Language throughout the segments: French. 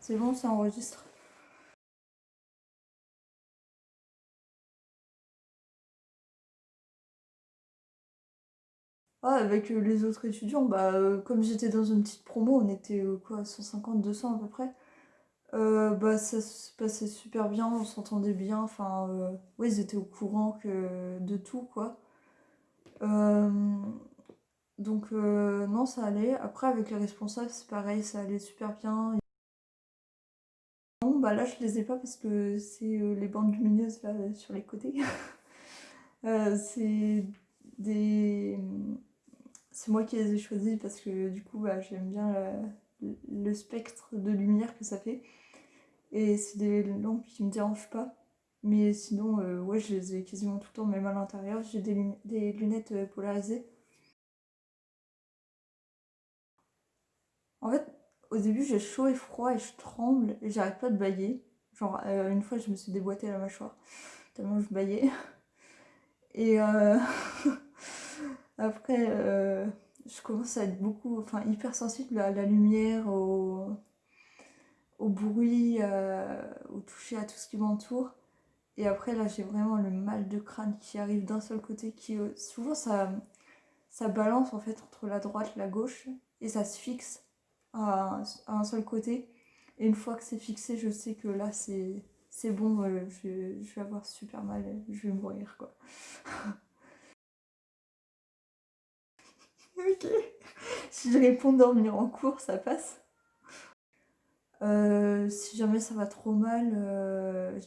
C'est bon, ça enregistre. Ah, avec euh, les autres étudiants, bah, euh, comme j'étais dans une petite promo, on était euh, quoi, 150, 200 à peu près. bah, ça se passait super bien, on s'entendait bien. Enfin, ouais, ils étaient au courant de tout, quoi. donc, non, ça allait. Après, avec les responsables, c'est pareil, ça allait super bien. Bah là, je les ai pas parce que c'est les bandes lumineuses là sur les côtés. c'est des c'est moi qui les ai choisis parce que du coup bah, j'aime bien le spectre de lumière que ça fait. Et c'est des lampes qui me dérangent pas. Mais sinon, euh, ouais, je les ai quasiment tout le temps, même à l'intérieur. J'ai des, lunettes euh, polarisées. En fait, au début, j'ai chaud et froid et je tremble et j'arrête pas de bailler. Genre, euh, une fois, je me suis déboîtée la mâchoire tellement je baillais. Et Après, euh, je commence à être beaucoup, enfin hyper sensible à la lumière, au, bruit, euh, au toucher à tout ce qui m'entoure. Et après, là, j'ai vraiment le mal de crâne qui arrive d'un seul côté, qui euh, souvent ça, ça balance en fait entre la droite et la gauche, et ça se fixe à, un seul côté. Et une fois que c'est fixé, je sais que là, c'est bon, je, je vais avoir super mal, je vais mourir quoi. Ok. Si je réponds dormir en cours, ça passe. Euh, si jamais ça va trop mal, euh,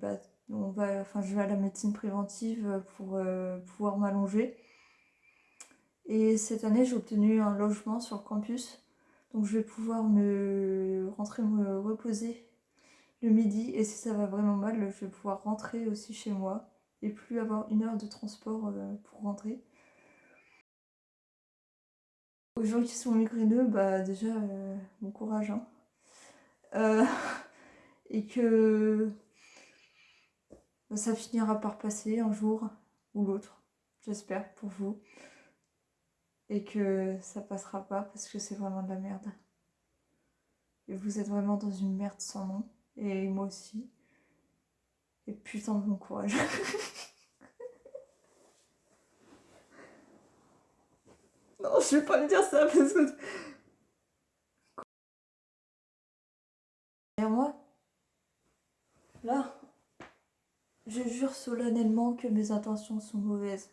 bah, on va, enfin, je vais à la médecine préventive pour euh, pouvoir m'allonger. Et cette année, j'ai obtenu un logement sur le campus. Donc je vais pouvoir me rentrer me reposer le midi. Et si ça va vraiment mal, je vais pouvoir rentrer aussi chez moi. Et plus avoir une heure de transport pour rentrer. Aux gens qui sont migraineux, bah déjà, euh, bon courage. Hein. Euh, et que bah, ça finira par passer un jour ou l'autre, j'espère, pour vous. Et que ça passera pas parce que c'est vraiment de la merde. Et vous êtes vraiment dans une merde sans nom. Et moi aussi. Et putain de bon courage. Non, je vais pas lui dire ça parce que... Derrière moi, là, je jure solennellement que mes intentions sont mauvaises.